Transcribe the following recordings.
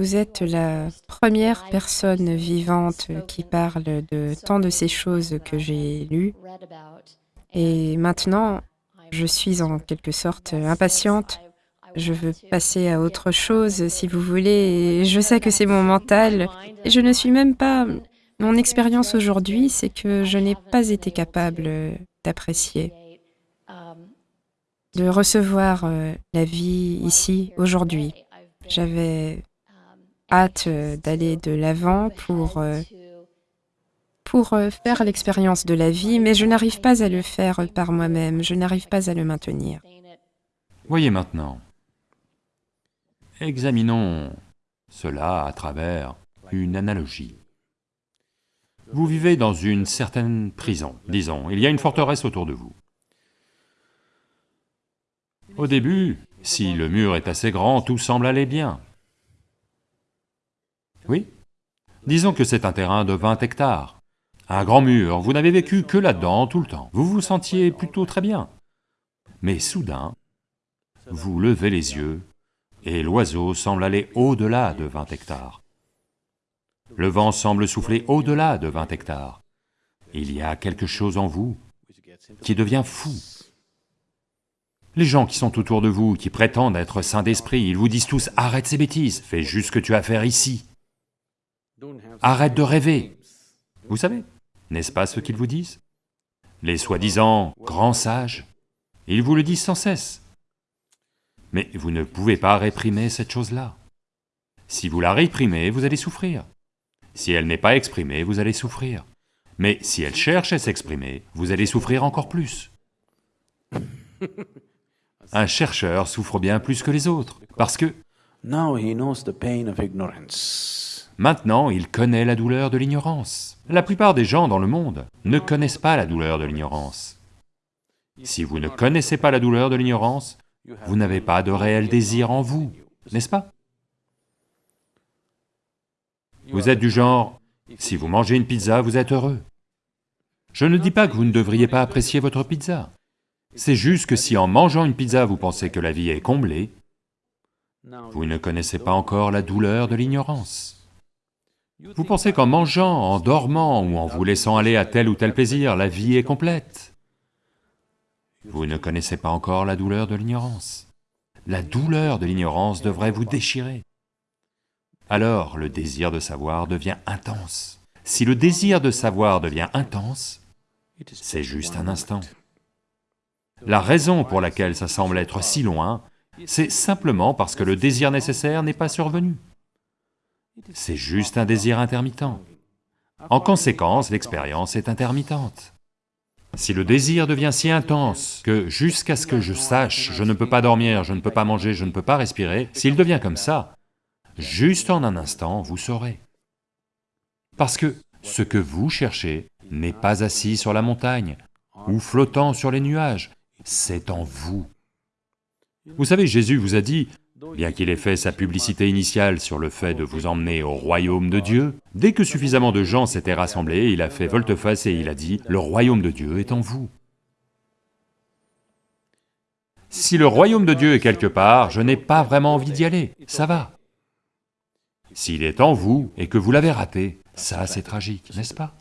Vous êtes la première personne vivante qui parle de tant de ces choses que j'ai lues. Et maintenant, je suis en quelque sorte impatiente. Je veux passer à autre chose, si vous voulez, et je sais que c'est mon mental. Et je ne suis même pas... Mon expérience aujourd'hui, c'est que je n'ai pas été capable d'apprécier, de recevoir euh, la vie ici, aujourd'hui. J'avais hâte euh, d'aller de l'avant pour, euh, pour euh, faire l'expérience de la vie, mais je n'arrive pas à le faire par moi-même, je n'arrive pas à le maintenir. Voyez maintenant, examinons cela à travers une analogie. Vous vivez dans une certaine prison, disons, il y a une forteresse autour de vous. Au début, si le mur est assez grand, tout semble aller bien. Oui Disons que c'est un terrain de 20 hectares, un grand mur, vous n'avez vécu que là-dedans tout le temps, vous vous sentiez plutôt très bien. Mais soudain, vous levez les yeux, et l'oiseau semble aller au-delà de 20 hectares. Le vent semble souffler au-delà de 20 hectares. Il y a quelque chose en vous qui devient fou. Les gens qui sont autour de vous, qui prétendent être saints d'esprit, ils vous disent tous « arrête ces bêtises, fais juste ce que tu as à faire ici ». Arrête de rêver. Vous savez, n'est-ce pas ce qu'ils vous disent? Les soi-disant grands sages, ils vous le disent sans cesse. Mais vous ne pouvez pas réprimer cette chose-là. Si vous la réprimez, vous allez souffrir. Si elle n'est pas exprimée, vous allez souffrir. Mais si elle cherche à s'exprimer, vous allez souffrir encore plus. Un chercheur souffre bien plus que les autres, parce que Maintenant, il connaît la douleur de l'ignorance. La plupart des gens dans le monde ne connaissent pas la douleur de l'ignorance. Si vous ne connaissez pas la douleur de l'ignorance, vous n'avez pas de réel désir en vous, n'est-ce pas? Vous êtes du genre, si vous mangez une pizza, vous êtes heureux. Je ne dis pas que vous ne devriez pas apprécier votre pizza. C'est juste que si en mangeant une pizza vous pensez que la vie est comblée, vous ne connaissez pas encore la douleur de l'ignorance. Vous pensez qu'en mangeant, en dormant ou en vous laissant aller à tel ou tel plaisir, la vie est complète? Vous ne connaissez pas encore la douleur de l'ignorance. La douleur de l'ignorance devrait vous déchirer. Alors le désir de savoir devient intense. Si le désir de savoir devient intense, c'est juste un instant. La raison pour laquelle ça semble être si loin, c'est simplement parce que le désir nécessaire n'est pas survenu. C'est juste un désir intermittent. En conséquence, l'expérience est intermittente. Si le désir devient si intense que jusqu'à ce que je sache, je ne peux pas dormir, je ne peux pas manger, je ne peux pas respirer, s'il devient comme ça, juste en un instant, vous saurez. Parce que ce que vous cherchez n'est pas assis sur la montagne ou flottant sur les nuages, c'est en vous. Vous savez, Jésus vous a dit, Bien qu'il ait fait sa publicité initiale sur le fait de vous emmener au royaume de Dieu, dès que suffisamment de gens s'étaient rassemblés, il a fait volte-face et il a dit, « Le royaume de Dieu est en vous ». Si le royaume de Dieu est quelque part, je n'ai pas vraiment envie d'y aller, ça va. S'il est en vous et que vous l'avez raté, ça c'est tragique, n'est-ce pas?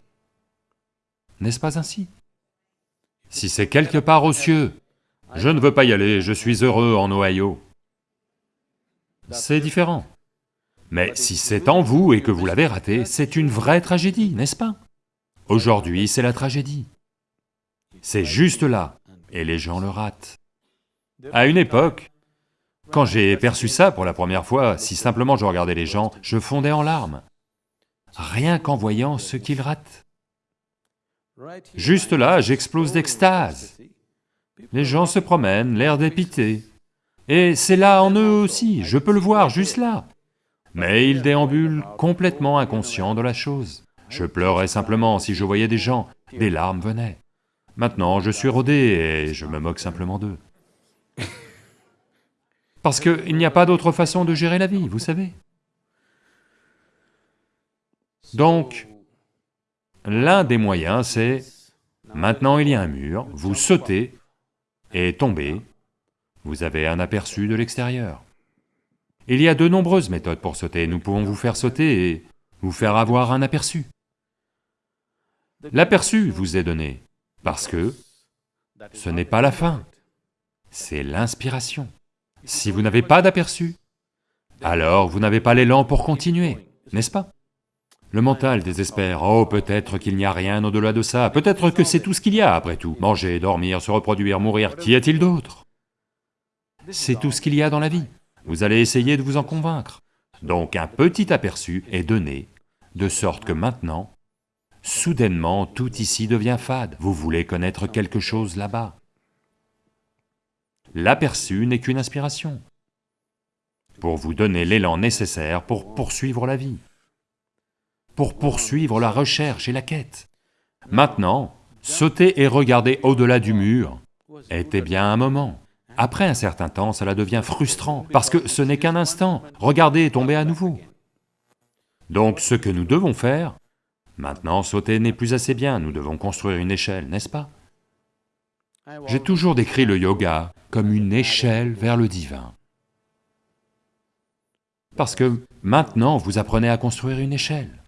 N'est-ce pas ainsi? Si c'est quelque part aux cieux, je ne veux pas y aller, je suis heureux en Ohio c'est différent. Mais si c'est en vous et que vous l'avez raté, c'est une vraie tragédie, n'est-ce pas? Aujourd'hui, c'est la tragédie. C'est juste là, et les gens le ratent. À une époque, quand j'ai perçu ça pour la première fois, si simplement je regardais les gens, je fondais en larmes, rien qu'en voyant ce qu'ils ratent. Juste là, j'explose d'extase. Les gens se promènent, l'air dépité, et c'est là en eux aussi, je peux le voir juste là. Mais ils déambulent complètement inconscients de la chose. Je pleurais simplement si je voyais des gens, des larmes venaient. Maintenant, je suis rodé et je me moque simplement d'eux. Parce qu'il n'y a pas d'autre façon de gérer la vie, vous savez. Donc, l'un des moyens, c'est... Maintenant il y a un mur, vous sautez et tombez, vous avez un aperçu de l'extérieur. Il y a de nombreuses méthodes pour sauter, nous pouvons vous faire sauter et vous faire avoir un aperçu. L'aperçu vous est donné, parce que ce n'est pas la fin, c'est l'inspiration. Si vous n'avez pas d'aperçu, alors vous n'avez pas l'élan pour continuer, n'est-ce pas? Le mental désespère, oh peut-être qu'il n'y a rien au-delà de ça, peut-être que c'est tout ce qu'il y a après tout, manger, dormir, se reproduire, mourir, qu'y a-t-il d'autre? C'est tout ce qu'il y a dans la vie, vous allez essayer de vous en convaincre. Donc un petit aperçu est donné, de sorte que maintenant, soudainement tout ici devient fade, vous voulez connaître quelque chose là-bas. L'aperçu n'est qu'une inspiration, pour vous donner l'élan nécessaire pour poursuivre la vie, pour poursuivre la recherche et la quête. Maintenant, sauter et regarder au-delà du mur était bien un moment. Après un certain temps, cela devient frustrant, parce que ce n'est qu'un instant, regardez et tomber à nouveau. Donc ce que nous devons faire, maintenant sauter n'est plus assez bien, nous devons construire une échelle, n'est-ce pas? J'ai toujours décrit le yoga comme une échelle vers le divin. Parce que maintenant vous apprenez à construire une échelle.